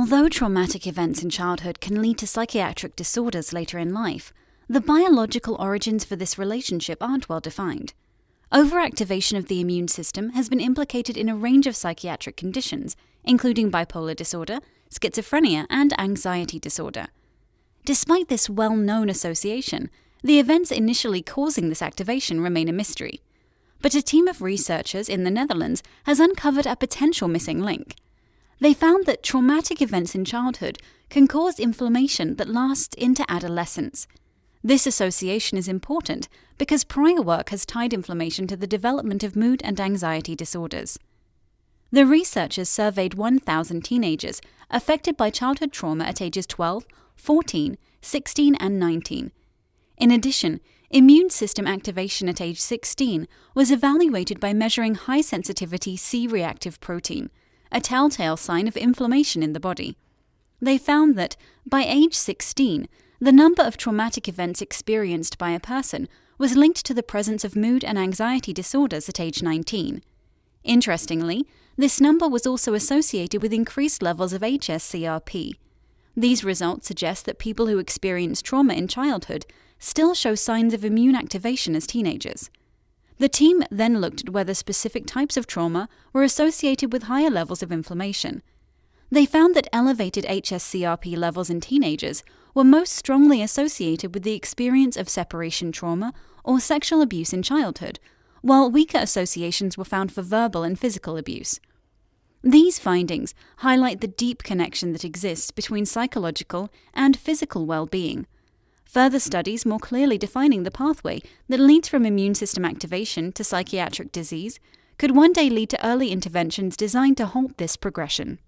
Although traumatic events in childhood can lead to psychiatric disorders later in life, the biological origins for this relationship aren't well defined. Overactivation of the immune system has been implicated in a range of psychiatric conditions, including bipolar disorder, schizophrenia, and anxiety disorder. Despite this well known association, the events initially causing this activation remain a mystery. But a team of researchers in the Netherlands has uncovered a potential missing link. They found that traumatic events in childhood can cause inflammation that lasts into adolescence. This association is important because prior work has tied inflammation to the development of mood and anxiety disorders. The researchers surveyed 1,000 teenagers affected by childhood trauma at ages 12, 14, 16, and 19. In addition, immune system activation at age 16 was evaluated by measuring high sensitivity C reactive protein a telltale sign of inflammation in the body. They found that, by age 16, the number of traumatic events experienced by a person was linked to the presence of mood and anxiety disorders at age 19. Interestingly, this number was also associated with increased levels of HSCRP. These results suggest that people who experience trauma in childhood still show signs of immune activation as teenagers. The team then looked at whether specific types of trauma were associated with higher levels of inflammation. They found that elevated HSCRP levels in teenagers were most strongly associated with the experience of separation trauma or sexual abuse in childhood, while weaker associations were found for verbal and physical abuse. These findings highlight the deep connection that exists between psychological and physical well being. Further studies more clearly defining the pathway that leads from immune system activation to psychiatric disease could one day lead to early interventions designed to halt this progression.